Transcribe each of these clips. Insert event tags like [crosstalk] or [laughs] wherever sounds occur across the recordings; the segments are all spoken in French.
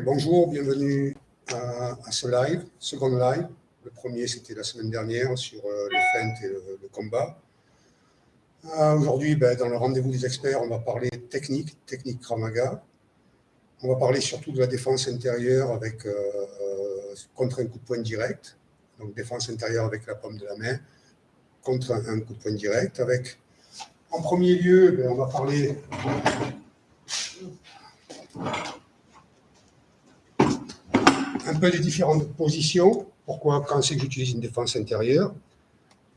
bonjour, bienvenue à, ce live, second live. Le premier, c'était la semaine dernière sur euh, les feintes et le, combat. Euh, aujourd'hui, ben, dans le rendez-vous des experts, on va parler technique, technique Kramaga. On va parler surtout de la défense intérieure avec, euh, contre un coup de poing direct, donc défense intérieure avec la paume de la main, contre un, coup de poing direct. Avec, en premier lieu, ben, on va parler un peu des différentes positions. Pourquoi, quand c'est que j'utilise une défense intérieure.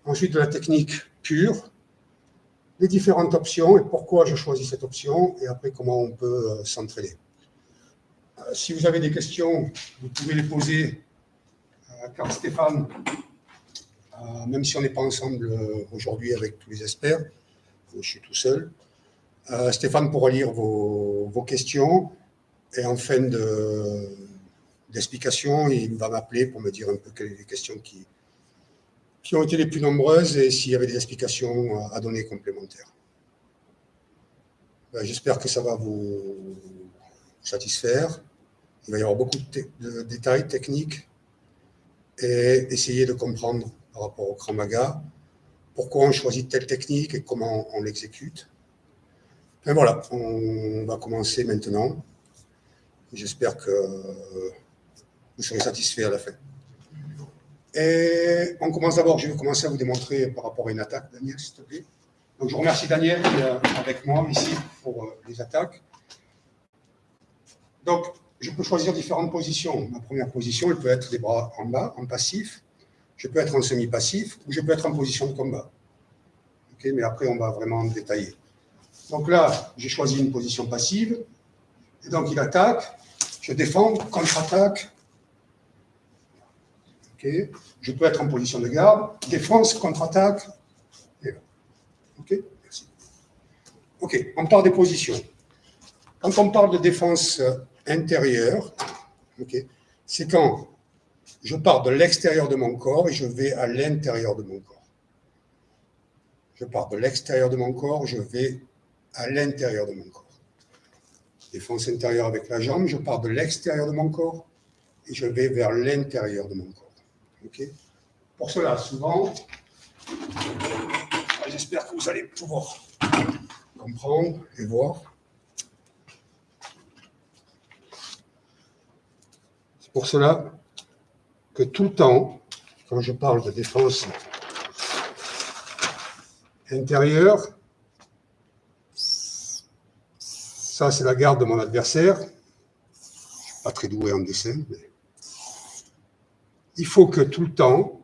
Ensuite, de la technique pure, les différentes options et pourquoi je choisis cette option, et après, comment on peut euh, s'entraîner. Euh, si vous avez des questions, vous pouvez les poser, à car Stéphane même si on n'est pas ensemble euh, aujourd'hui avec tous les experts, je suis tout seul. Euh, Stéphane pourra lire vos, questions et en fin d'explication, il va m'appeler pour me dire un peu quelles sont les questions qui, ont été les plus nombreuses et s'il y avait des explications à donner complémentaires. Ben, j'espère que ça va vous satisfaire. Il va y avoir beaucoup de détails techniques et essayer de comprendre par rapport au Kramaga, pourquoi on choisit telle technique et comment on l'exécute? Et voilà, on va commencer maintenant. J'espère que vous serez satisfait à la fin. Et on commence d'abord, je vais commencer à vous démontrer par rapport à une attaque, Daniel, s'il te plaît. Donc je remercie Daniel qui est avec moi ici pour euh, les attaques. Donc, je peux choisir différentes positions. Ma première position, elle peut être des bras en bas, en passif. Je peux être en semi-passif ou je peux être en position de combat. mais après, on va vraiment détailler. Donc là, j'ai choisi une position passive. Et donc, il attaque. Je défends, contre-attaque. Je peux être en position de garde. Défense, contre-attaque. OK Merci. OK, on parle des positions. Quand on parle de défense intérieure, c'est quand je pars de l'extérieur de mon corps et je vais à l'intérieur de mon corps. Je pars de l'extérieur de mon corps, je vais à l'intérieur de mon corps. Défense intérieure avec la jambe, je pars de l'extérieur de mon corps et je vais vers l'intérieur de mon corps. Pour cela, souvent, j'espère que vous allez pouvoir comprendre et voir. Pour cela tout le temps, quand je parle de défense intérieure, ça c'est la garde de mon adversaire, pas très doué en dessin, il faut que tout le temps,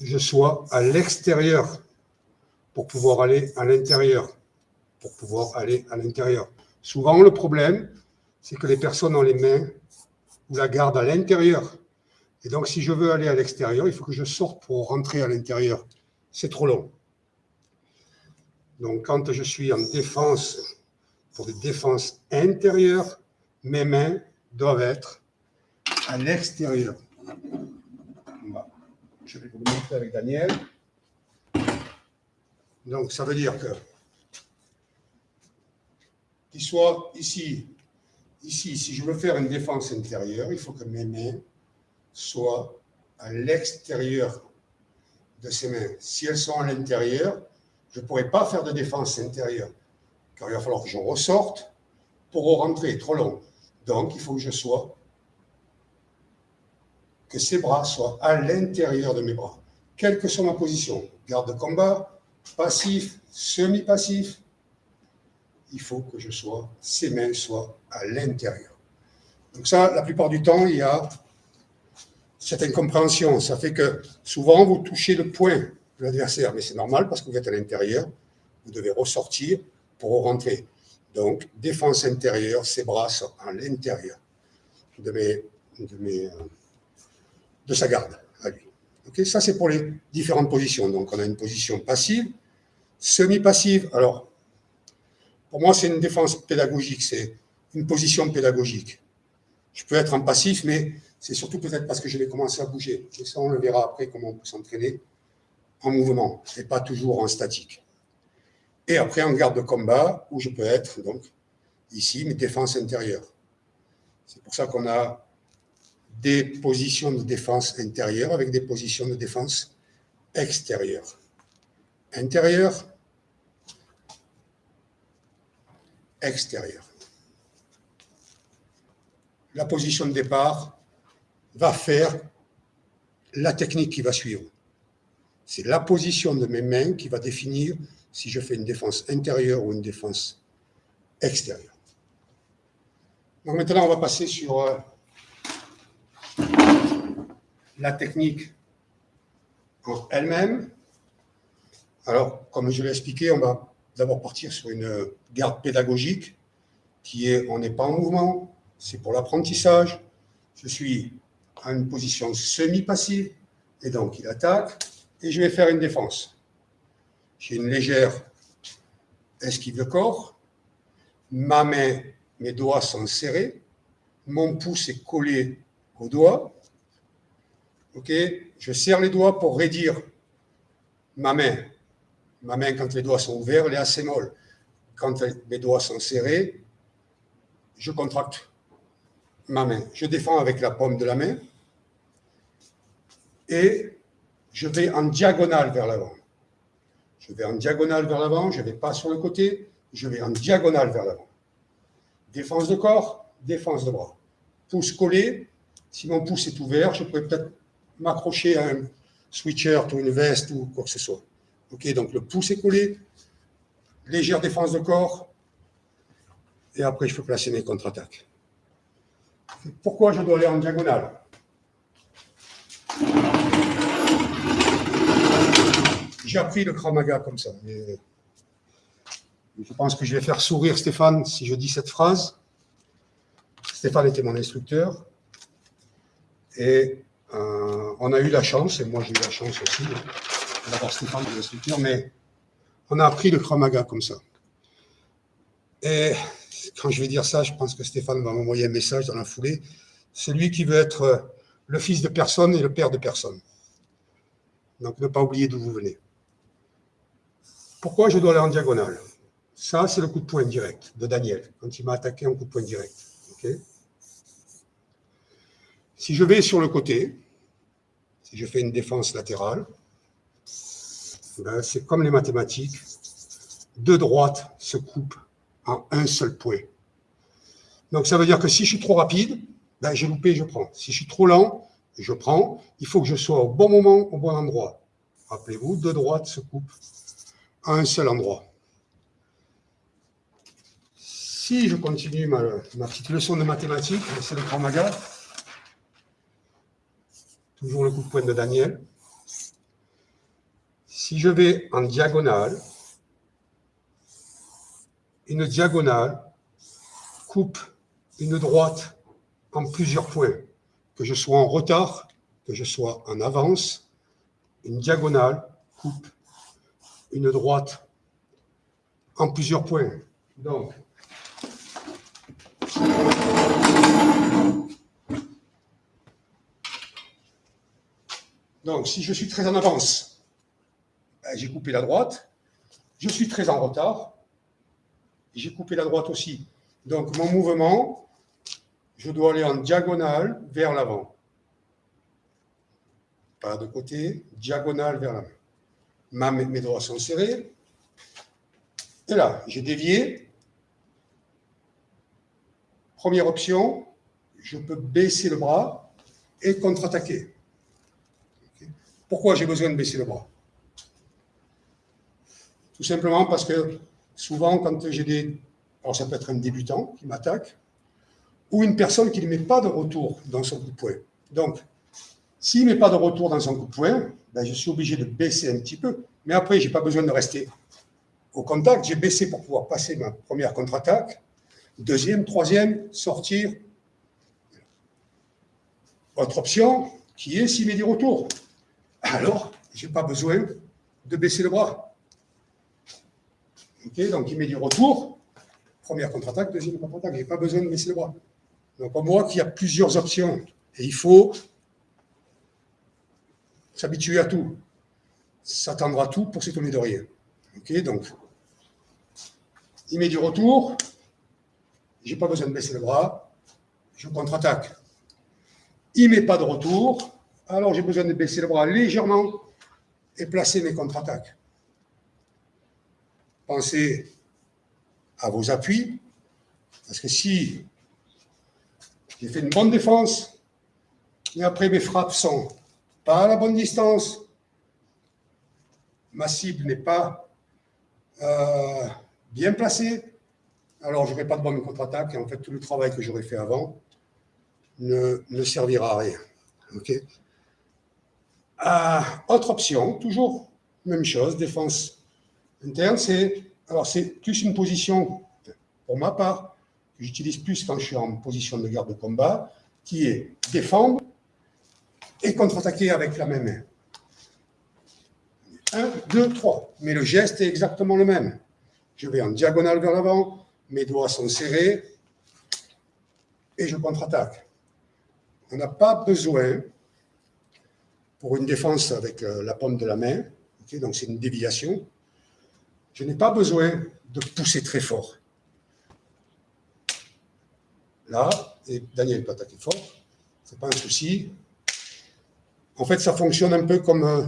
je sois à l'extérieur pour pouvoir aller à l'intérieur, pour pouvoir aller à l'intérieur. Souvent, le problème, c'est que les personnes ont les mains ou la garde à l'intérieur. Et donc, si je veux aller à l'extérieur, il faut que je sorte pour rentrer à l'intérieur. C'est trop long. Donc, quand je suis en défense, pour des défenses intérieures, mes mains doivent être à l'extérieur. Je vais vous montrer avec Daniel. Donc, ça veut dire que qu'il soit ici, ici, si je veux faire une défense intérieure, il faut que mes mains soit à l'extérieur de ses mains. Si elles sont à l'intérieur, je ne pourrai pas faire de défense intérieure, car il va falloir que je ressorte pour rentrer, trop long. Donc, il faut que je sois, que ces bras soient à l'intérieur de mes bras, quelle que soit ma position, garde de combat, passif, semi-passif, il faut que je sois, ces mains soient à l'intérieur. Donc ça, la plupart du temps, il y a cette incompréhension. Ça fait que souvent, vous touchez le point de l'adversaire, mais c'est normal parce que vous êtes à l'intérieur, vous devez ressortir pour rentrer. Donc, défense intérieure, ses bras sont à l'intérieur de, sa garde à lui. Ok, ça, c'est pour les différentes positions. Donc, on a une position passive, semi-passive. Alors, pour moi, c'est une défense pédagogique, c'est une position pédagogique. Je peux être en passif, mais c'est surtout peut-être parce que je vais commencer à bouger. Et ça, on le verra après, comment on peut s'entraîner en mouvement et pas toujours en statique. Et après, en garde de combat, où je peux être, donc, ici, mes défenses intérieures. C'est pour ça qu'on a des positions de défense intérieure avec des positions de défense extérieure. Intérieur, extérieur. La position de départ va faire la technique qui va suivre. C'est la position de mes mains qui va définir si je fais une défense intérieure ou une défense extérieure. Donc maintenant, on va passer sur euh, la technique elle-même. Alors, comme je l'ai expliqué, on va d'abord partir sur une garde pédagogique qui est on n'est pas en mouvement, c'est pour l'apprentissage. Je suis à une position semi-passive, et donc il attaque, et je vais faire une défense. J'ai une légère esquive de corps, ma main, mes doigts sont serrés, mon pouce est collé au doigt, ok Je serre les doigts pour raidir ma main. Ma main, quand les doigts sont ouverts, elle est assez molle. Quand mes doigts sont serrés, je contracte ma main. Je défends avec la paume de la main je vais en diagonale vers l'avant. Je vais en diagonale vers l'avant, je ne vais pas sur le côté, je vais en diagonale vers l'avant. Défense de corps, défense de bras. Pouce collé, si mon pouce est ouvert, je pourrais peut-être m'accrocher à un sweatshirt ou une veste ou quoi que ce soit. Ok, donc le pouce est collé, légère défense de corps, et après je peux placer mes contre-attaques. Pourquoi je dois aller en diagonale? J'ai appris le Kramaga comme ça. je pense que je vais faire sourire Stéphane si je dis cette phrase. Stéphane était mon instructeur. Et euh, on a eu la chance, et moi j'ai eu la chance aussi, d'avoir Stéphane comme instructeur, mais on a appris le Kramaga comme ça. Et quand je vais dire ça, je pense que Stéphane va m'envoyer un message dans la foulée. Celui qui veut être le fils de personne et le père de personne. Donc ne pas oublier d'où vous venez. Pourquoi je dois aller en diagonale? Ça, c'est le coup de poing direct de Daniel, quand il m'a attaqué en coup de poing direct. si je vais sur le côté, si je fais une défense latérale, ben, c'est comme les mathématiques, deux droites se coupent en un seul point. Donc ça veut dire que si je suis trop rapide, ben, j'ai loupé, je prends. Si je suis trop lent, je prends. Il faut que je sois au bon moment, au bon endroit. Rappelez-vous, deux droites se coupent à un seul endroit. Si je continue ma, petite leçon de mathématiques, c'est le Kramaga, toujours le coup de poing de Daniel. Si je vais en diagonale, une diagonale coupe une droite en plusieurs points, que je sois en retard, que je sois en avance, une diagonale coupe une droite en plusieurs points. Donc, donc si je suis très en avance, ben, j'ai coupé la droite. Je suis très en retard, j'ai coupé la droite aussi. Donc mon mouvement, je dois aller en diagonale vers l'avant. Pas de côté, diagonale vers l'avant. Mes doigts sont serrés. Et là, j'ai dévié. Première option, je peux baisser le bras et contre-attaquer. Pourquoi j'ai besoin de baisser le bras? Tout simplement parce que souvent, quand j'ai des... Alors, ça peut être un débutant qui m'attaque, ou une personne qui ne met pas de retour dans son coup de poing. Donc, s'il ne met pas de retour dans son coup de poing, ben, je suis obligé de baisser un petit peu. Mais après, je n'ai pas besoin de rester au contact. J'ai baissé pour pouvoir passer ma première contre-attaque. Deuxième, troisième, sortir. Autre option, qui est s'il met du retour. Alors, je n'ai pas besoin de baisser le bras donc il met du retour, première contre-attaque, deuxième contre-attaque, n'y a pas besoin de baisser le bras. Donc on voit qu'il y a plusieurs options et il faut s'habituer à tout. s'attendra tout pour s'étonner de rien. Ok, donc, il met du retour, j'ai pas besoin de baisser le bras, je contre-attaque. Il ne met pas de retour, alors j'ai besoin de baisser le bras légèrement et placer mes contre-attaques. Pensez à vos appuis, parce que si j'ai fait une bonne défense, et après mes frappes sont pas à la bonne distance, ma cible n'est pas euh, bien placée, alors je n'aurai pas de bonne contre-attaque, et en fait tout le travail que j'aurais fait avant ne, servira à rien. Ok. Euh, autre option, toujours même chose, défense interne, c'est alors c'est plus une position, pour ma part, que j'utilise plus quand je suis en position de garde de combat, qui est défendre et contre-attaquer avec la même main. 1, 2, 3. Mais le geste est exactement le même. Je vais en diagonale vers l'avant, mes doigts sont serrés et je contre-attaque. On n'a pas besoin, pour une défense avec euh, la paume de la main, donc c'est une déviation, je n'ai pas besoin de pousser très fort. Là, et Daniel peut attaquer fort, ce n'est pas un souci. En fait, ça fonctionne un peu comme, euh,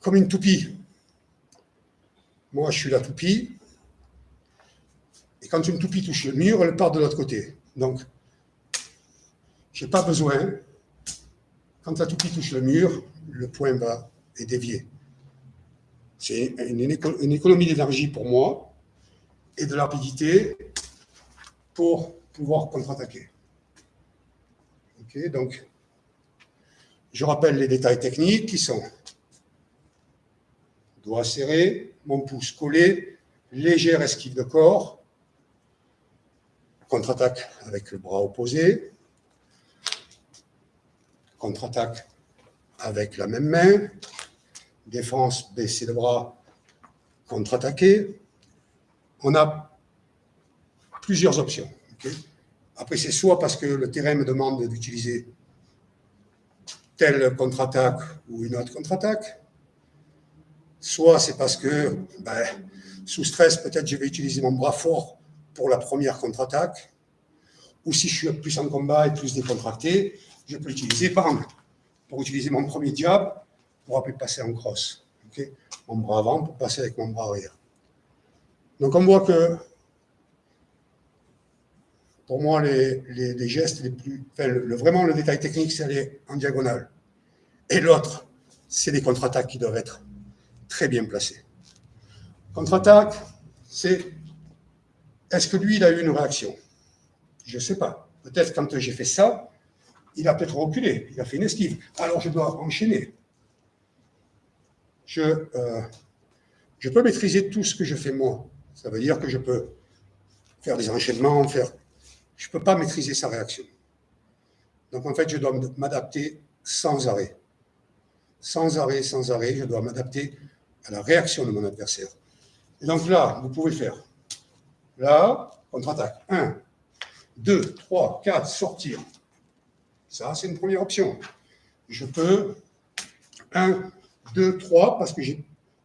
comme une toupie. Moi, je suis la toupie. Et quand une toupie touche le mur, elle part de l'autre côté. Donc, je n'ai pas besoin, quand la toupie touche le mur, le point va est dévié. C'est une, économie d'énergie pour moi et de rapidité pour pouvoir contre-attaquer. Donc, je rappelle les détails techniques qui sont doigt serré, mon pouce collé, légère esquive de corps, contre-attaque avec le bras opposé, contre-attaque avec la même main, défense, baisser le bras, contre-attaquer. On a plusieurs options. Après, c'est soit parce que le terrain me demande d'utiliser telle contre-attaque ou une autre contre-attaque, soit c'est parce que, ben, sous stress, peut-être je vais utiliser mon bras fort pour la première contre-attaque, ou si je suis plus en combat et plus décontracté, je peux l'utiliser, pour utiliser mon premier diable, pour après passer en crosse. Mon bras avant pour passer avec mon bras arrière. Donc on voit que, pour moi, les, gestes les plus... Vraiment, le détail technique, c'est aller en diagonale. Et l'autre, c'est les contre-attaques qui doivent être très bien placées. Contre-attaque, c'est est-ce que lui, il a eu une réaction? Je ne sais pas. Peut-être quand j'ai fait ça, il a peut-être reculé, il a fait une esquive. Alors je dois enchaîner je, euh, je peux maîtriser tout ce que je fais moi. Ça veut dire que je peux faire des enchaînements, faire... Je ne peux pas maîtriser sa réaction. Donc en fait, je dois m'adapter sans arrêt. Sans arrêt, sans arrêt, je dois m'adapter à la réaction de mon adversaire. Et donc là, vous pouvez faire. Là, contre-attaque. 1, 2, 3, 4, sortir. Ça, c'est une première option. Je peux 1, 2, 3, parce que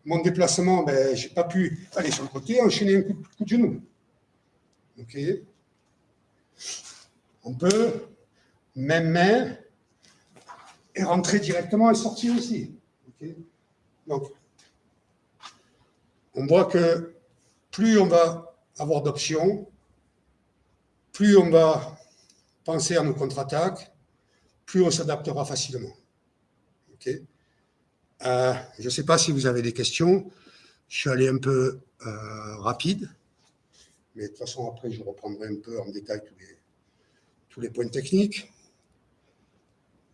mon déplacement, ben, je n'ai pas pu aller sur le côté, enchaîner un coup, de genou. OK On peut, même main, et rentrer directement et sortir aussi. Donc, on voit que plus on va avoir d'options, plus on va penser à nos contre-attaques, plus on s'adaptera facilement. Euh, je ne sais pas si vous avez des questions. Je suis allé un peu euh, rapide, mais de toute façon, après, je reprendrai un peu en détail tous les, tous les points techniques.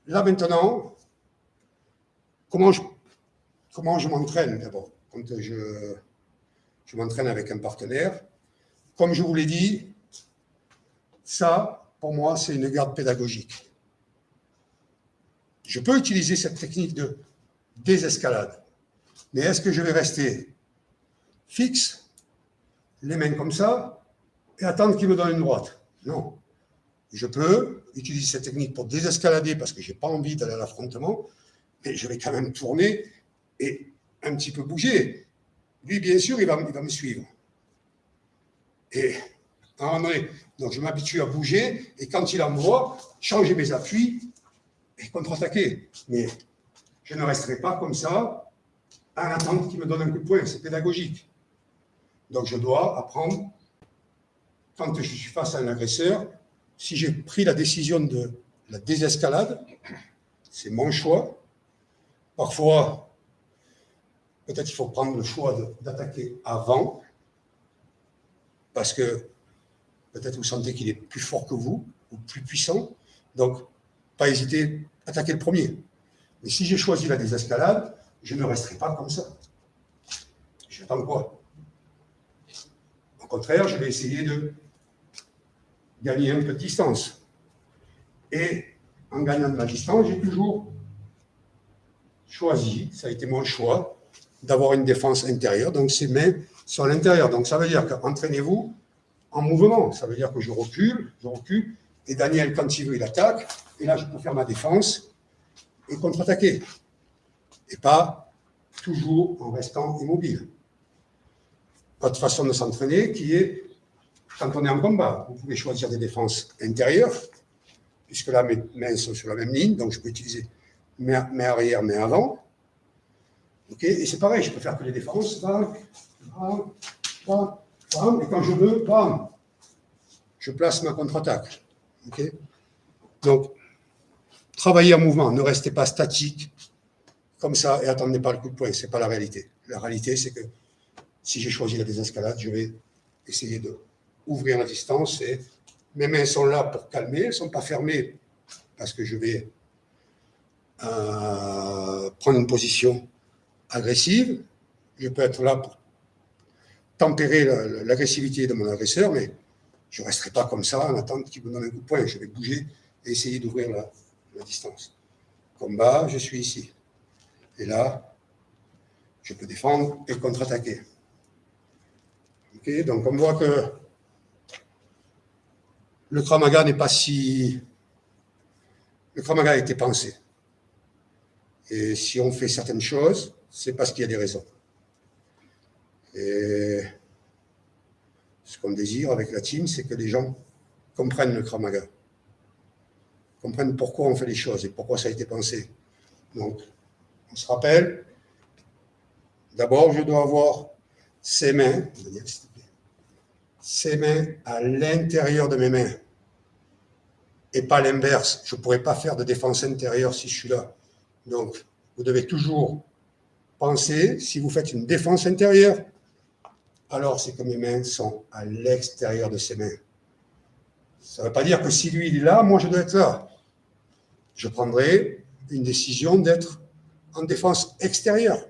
Là, maintenant, comment je, comment je m'entraîne d'abord? Quand je, je m'entraîne avec un partenaire, comme je vous l'ai dit, ça, pour moi, c'est une garde pédagogique. Je peux utiliser cette technique de désescalade. Mais est-ce que je vais rester fixe, les mains comme ça, et attendre qu'il me donne une droite Non. Je peux utiliser cette technique pour désescalader parce que je n'ai pas envie d'aller à l'affrontement, mais je vais quand même tourner et un petit peu bouger, lui, bien sûr, il va, me suivre. Et à donc je m'habitue à bouger, et quand il envoie, changer mes appuis et contre-attaquer. Mais je ne resterai pas comme ça à attendre qu'il me donne un coup de poing, c'est pédagogique. Donc je dois apprendre, quand je suis face à un agresseur, si j'ai pris la décision de la désescalade, c'est mon choix. Parfois, peut-être il faut prendre le choix d'attaquer avant, parce que peut-être vous sentez qu'il est plus fort que vous, ou plus puissant, donc pas hésiter attaquer le premier. Mais si j'ai choisi la désescalade, je ne resterai pas comme ça. J'attends quoi contraire, je vais essayer de gagner un peu de distance. Et en gagnant de la distance, j'ai toujours choisi, ça a été mon choix, d'avoir une défense intérieure, donc ses mains sont à l'intérieur. Donc ça veut dire qu'entraînez-vous en mouvement, ça veut dire que je recule, je recule, et Daniel, quand il veut, il attaque, et là je peux faire ma défense et contre-attaquer. Et pas toujours en restant immobile. Votre façon de s'entraîner qui est, quand on est en combat, vous pouvez choisir des défenses intérieures, puisque là mes mains sont sur la même ligne, donc je peux utiliser main, arrière, main avant. ok et c'est pareil, je peux faire que les défenses, bam, bam, bam, et quand je veux, bam, je place ma contre-attaque. ok donc, travaillez en mouvement, ne restez pas statique, comme ça, et attendez pas le coup de poing, ce n'est pas la réalité. La réalité, c'est que si j'ai choisi la désescalade, je vais essayer de ouvrir la distance mes mains sont là pour calmer, elles ne sont pas fermées parce que je vais euh, prendre une position agressive. Je peux être là pour tempérer l'agressivité de mon agresseur, mais je ne resterai pas comme ça en attendant qu'il me donne un coup de poing. Je vais bouger et essayer d'ouvrir la, la distance. Combat, je suis ici. Et là, je peux défendre et contre-attaquer. Donc on voit que le Kramaga n'est pas si... Le Kramaga a été pensé. Et si on fait certaines choses, c'est parce qu'il y a des raisons. Et ce qu'on désire avec la team, c'est que les gens comprennent le Kramaga comprennent pourquoi on fait les choses et pourquoi ça a été pensé. Donc, on se rappelle, d'abord, je dois avoir ses mains, ses mains à l'intérieur de mes mains et pas l'inverse. Je ne pourrais pas faire de défense intérieure si je suis là. Donc, vous devez toujours penser, si vous faites une défense intérieure, alors c'est que mes mains sont à l'extérieur de ses mains. Ça ne veut pas dire que si lui, il est là, moi, je dois être là je prendrai une décision d'être en défense extérieure.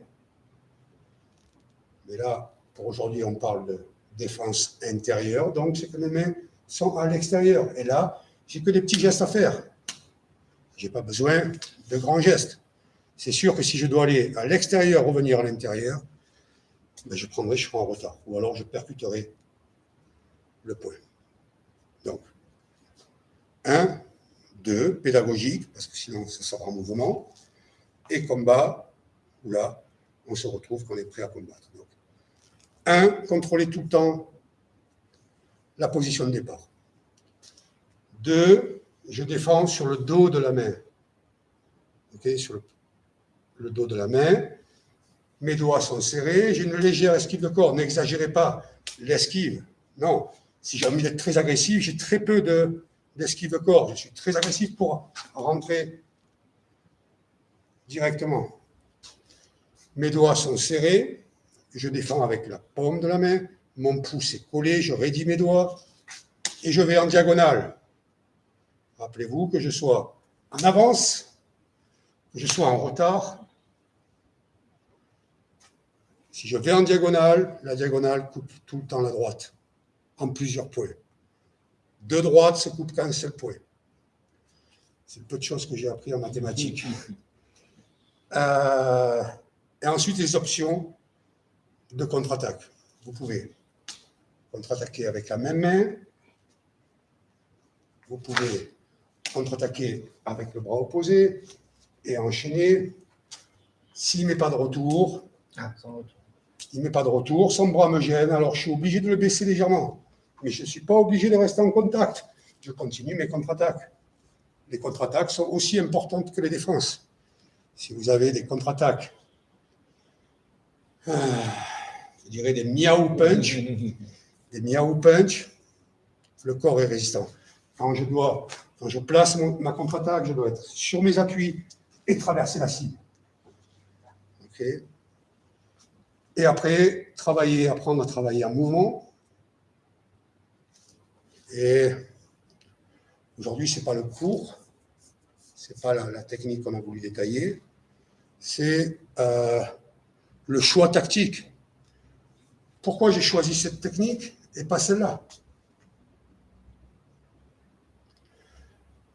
Mais là, pour aujourd'hui, on parle de défense intérieure, donc c'est que mes mains sont à l'extérieur. Et là, j'ai que des petits gestes à faire. Je n'ai pas besoin de grands gestes. C'est sûr que si je dois aller à l'extérieur, revenir à l'intérieur, ben je prendrai, je serai en retard. Ou alors je percuterai le point. Donc, un, deux, pédagogique, parce que sinon ça sera en mouvement, et combat, où là, on se retrouve qu'on est prêt à combattre. Un, contrôler tout le temps la position de départ. Deux, je défends sur le dos de la main. Sur le, dos de la main. Mes doigts sont serrés, j'ai une légère esquive de corps. N'exagérez pas l'esquive. Non, si j'ai envie d'être très agressif, j'ai très peu de, d'esquive corps. Je suis très agressif pour rentrer directement. Mes doigts sont serrés, je défends avec la paume de la main, mon pouce est collé, je raidis mes doigts et je vais en diagonale. Rappelez-vous que je sois en avance, que je sois en retard. Si je vais en diagonale, la diagonale coupe tout le temps la droite, en plusieurs points. Deux droites se coupent qu'un seul point. C'est peu de choses que j'ai appris en mathématiques. [laughs] Euh, et ensuite, les options de contre-attaque. Vous pouvez contre-attaquer avec la même main. Vous pouvez contre-attaquer avec le bras opposé et enchaîner S'il ne met pas de retour, Ah, sans retour. il ne met pas de retour, son bras me gêne, alors je suis obligé de le baisser légèrement. Mais je ne suis pas obligé de rester en contact. Je continue mes contre-attaques. Les contre-attaques sont aussi importantes que les défenses. Si vous avez des contre-attaques, ah, je dirais des miaou punch, [laughs] des miaou punch, le corps est résistant. Quand je dois, quand je place mon- ma contre-attaque, je dois être sur mes appuis et traverser la cible. Et après, travailler, apprendre à travailler en mouvement. Et aujourd'hui, ce n'est pas le cours, ce n'est pas la, la technique qu'on a voulu détailler, c'est euh, le choix tactique. Pourquoi j'ai choisi cette technique et pas celle-là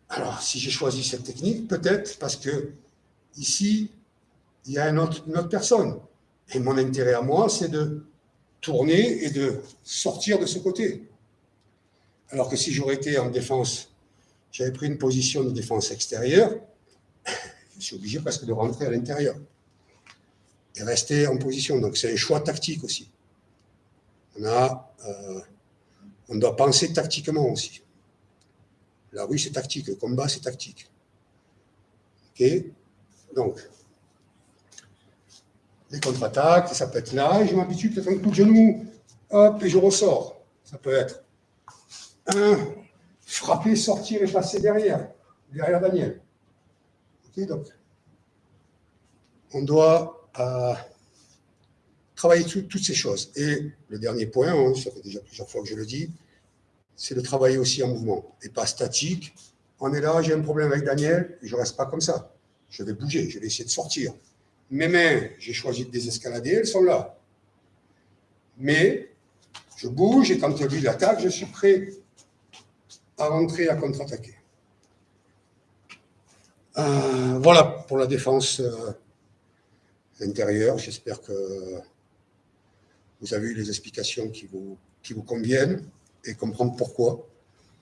Alors, si j'ai choisi cette technique, peut-être parce que ici, il y a une autre personne. Et mon intérêt à moi, c'est de tourner et de sortir de ce côté. Alors que si j'aurais été en défense, j'avais pris une position de défense extérieure, [laughs] je suis obligé presque de rentrer à l'intérieur et rester en position. Donc c'est un choix tactique aussi. Euh, on doit penser tactiquement aussi. La rue, c'est tactique. Le combat, c'est tactique. OK? Donc, les contre-attaques, ça peut être là, je m'habitue peut-être un coup de genou, hop, et je ressors. Ça peut être un, frapper, sortir et passer derrière, derrière Daniel. Ok, donc, on doit euh, travailler tout- toutes ces choses. Et le dernier point, hein, ça fait déjà plusieurs fois que je le dis, c'est de travailler aussi en mouvement, et pas statique. On est là, j'ai un problème avec Daniel, je ne reste pas comme ça. Je vais bouger, je vais essayer de sortir. Mes mains, j'ai choisi de désescalader, elles sont là. Mais je bouge et quand lui l'attaque, je suis prêt à rentrer, à contre-attaquer. Euh, voilà pour la défense euh, intérieure. J'espère que vous avez eu les explications qui vous, conviennent et comprendre pourquoi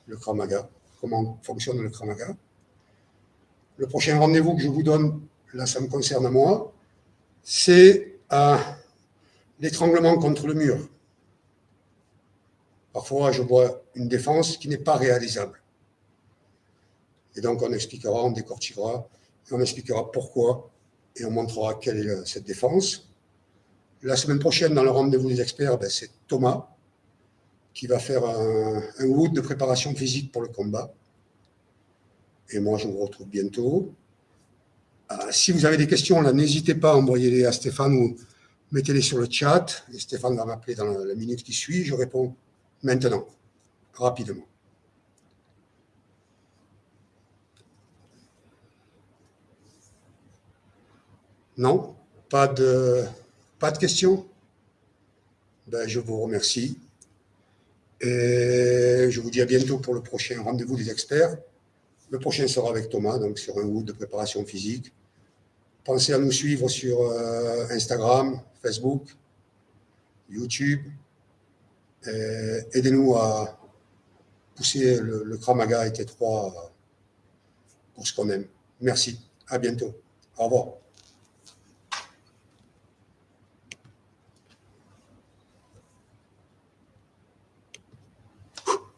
le Kramaga, comment fonctionne le Kramaga. Le prochain rendez-vous que je vous donne, là ça me concerne à moi, c'est l'étranglement contre le mur. Parfois, je vois une défense qui n'est pas réalisable. Et donc, on expliquera, on décortiquera, et on expliquera pourquoi, et on montrera quelle est euh, cette défense. La semaine prochaine, dans le rendez-vous des experts, ben, c'est Thomas qui va faire un, un de préparation physique pour le combat. Et moi, je vous retrouve bientôt. Euh, si vous avez des questions, n'hésitez pas à envoyer-les à Stéphane ou mettez-les sur le chat. Et Stéphane va m'appeler dans la minute qui suit. Je réponds maintenant, rapidement. Non Pas de, pas de questions? Ben, Je vous remercie. Et je vous dis à bientôt pour le prochain rendez-vous des experts. Le prochain sera avec Thomas, donc sur un wood de préparation physique. Pensez à nous suivre sur euh, Instagram, Facebook, YouTube. Aidez-nous à pousser le, le Kramaga et T3 pour ce qu'on aime. Merci. À bientôt. Au revoir.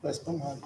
Ouais, c'est pas mal.